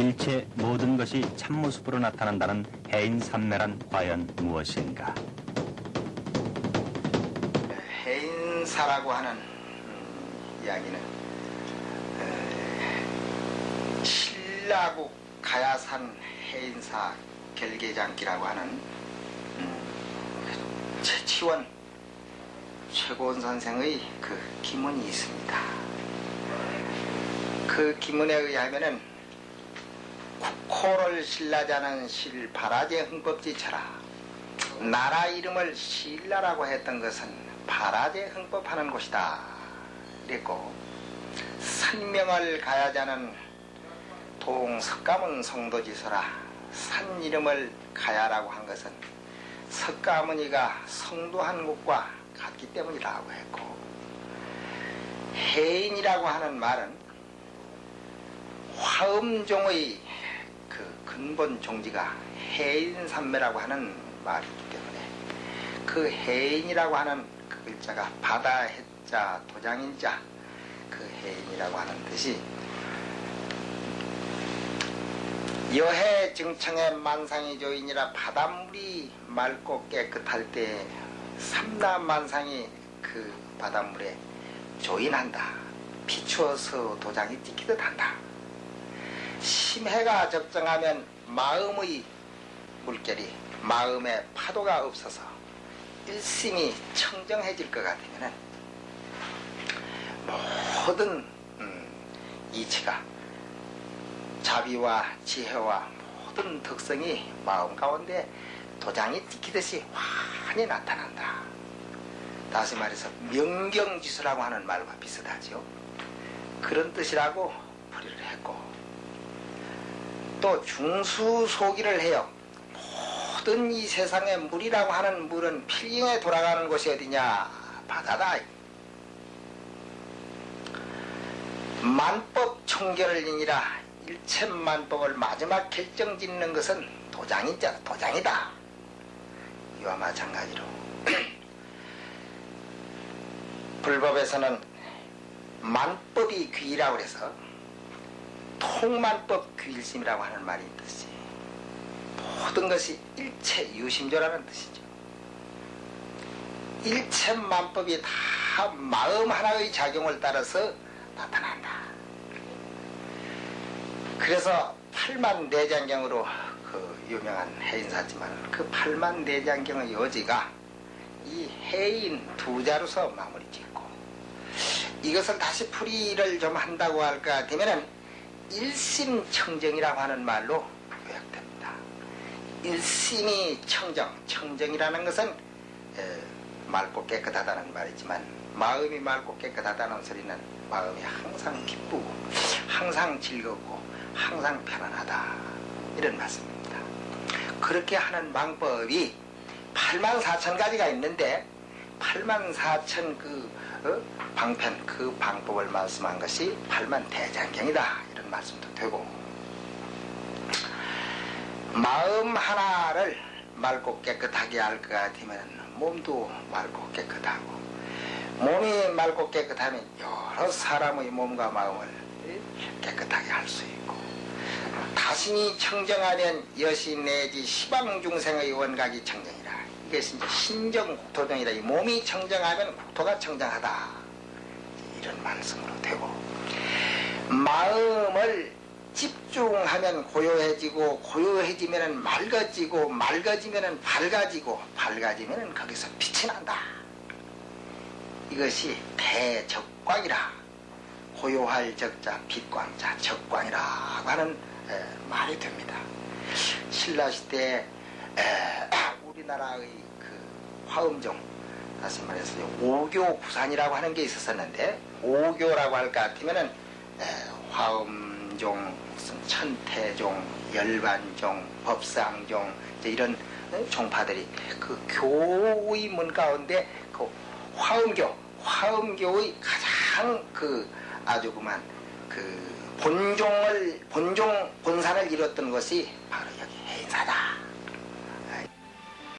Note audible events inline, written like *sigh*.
일체 모든 것이 참모습으로 나타난다는 해인산매란 과연 무엇인가? 해인사라고 하는 음, 이야기는 에, 신라국 가야산 해인사 결계장기라고 하는 음, 최치원 최고원 선생의 그 기문이 있습니다. 그 기문에 의하면은 국호를 신라자는 실 바라제 흥법지처라. 나라 이름을 신라라고 했던 것은 바라제 흥법하는 곳이다. 그랬고 산명을 가야자는 동석가문 성도지서라. 산 이름을 가야라고 한 것은 석가모니가 성도한 곳과 같기 때문이라고 했고 해인이라고 하는 말은 화음종의 그 근본 종지가 해인산매라고 하는 말이기 때문에 그 해인이라고 하는 그 글자가 바다 해자 도장인자 그 해인이라고 하는 뜻이 여해 증청의 만상이 조인이라 바닷물이 맑고 깨끗할 때 삼남만상이 그 바닷물에 조인한다. 비추어서 도장이 찍히듯 한다. 심해가 적정하면 마음의 물결이 마음에 파도가 없어서 일심이 청정해질 것 같으면 모든 음, 이치가 자비와 지혜와 모든 덕성이 마음 가운데 도장이 찍히듯이 환히 나타난다. 다시 말해서 명경지수라고 하는 말과 비슷하죠. 그런 뜻이라고 풀이를 했고 또 중수소기를 해요. 모든 이 세상에 물이라고 하는 물은 필경에 돌아가는 곳이 어디냐? 바다다. 만법 청결이니라 일체 만법을 마지막 결정 짓는 것은 도장이자 도장이다. 이와 마찬가지로 *clears throat* 불법에서는 만법이 귀라고 해서 통만법 귀일심이라고 하는 말이 있듯이 모든 것이 일체 유심조라는 뜻이죠. 일체 만법이 다 마음 하나의 작용을 따라서 나타난다. 그래서 팔만 내장경으로 그 유명한 해인사지만 그 팔만 내장경의 여지가 이 해인 두 자로서 마무리 짓고 이것을 다시 풀이를 좀 한다고 할까 되면은 일심청정이라고 하는 말로 요약됩니다. 일심이 청정, 청정이라는 것은 에, 맑고 깨끗하다는 말이지만 마음이 맑고 깨끗하다는 소리는 마음이 항상 기쁘고 항상 즐겁고 항상 편안하다 이런 말씀입니다. 그렇게 하는 방법이 8만 4천 가지가 있는데 8만 4천 그 어? 방편 그 방법을 말씀한 것이 8만 대장경이다 이런 말씀도 되고 마음 하나를 맑고 깨끗하게 할 것 같으면 몸도 맑고 깨끗하고 몸이 맑고 깨끗하면 여러 사람의 몸과 마음을 깨끗하게 할 수 있고 자신이 청정하면 여신 내지 시방 중생의 원각이 청정이라. 이것이 이제 신정 국토정이다. 이 몸이 청정하면 국토가 청정하다. 이런 말씀으로 되고 마음을 집중하면 고요해지고 고요해지면 맑아지고 맑아지면 밝아지고 밝아지면 거기서 빛이 난다. 이것이 대적광이라 고요할 적자 빛광자 적광이라고 하는 에, 말이 됩니다. 신라시대에 우리나라의 그 화음종 다시 말해서 오교 구산이라고 하는 게 있었었는데 오교라고 할 것 같으면은 에, 화음종 무슨 천태종 열반종 법상종 이런 종파들이 그 교의 문 가운데 그 화음교 화음교의 가장 그 아주 그만 그 본종을 본종 본산을 이뤘던 것이 바로 여기 해인사다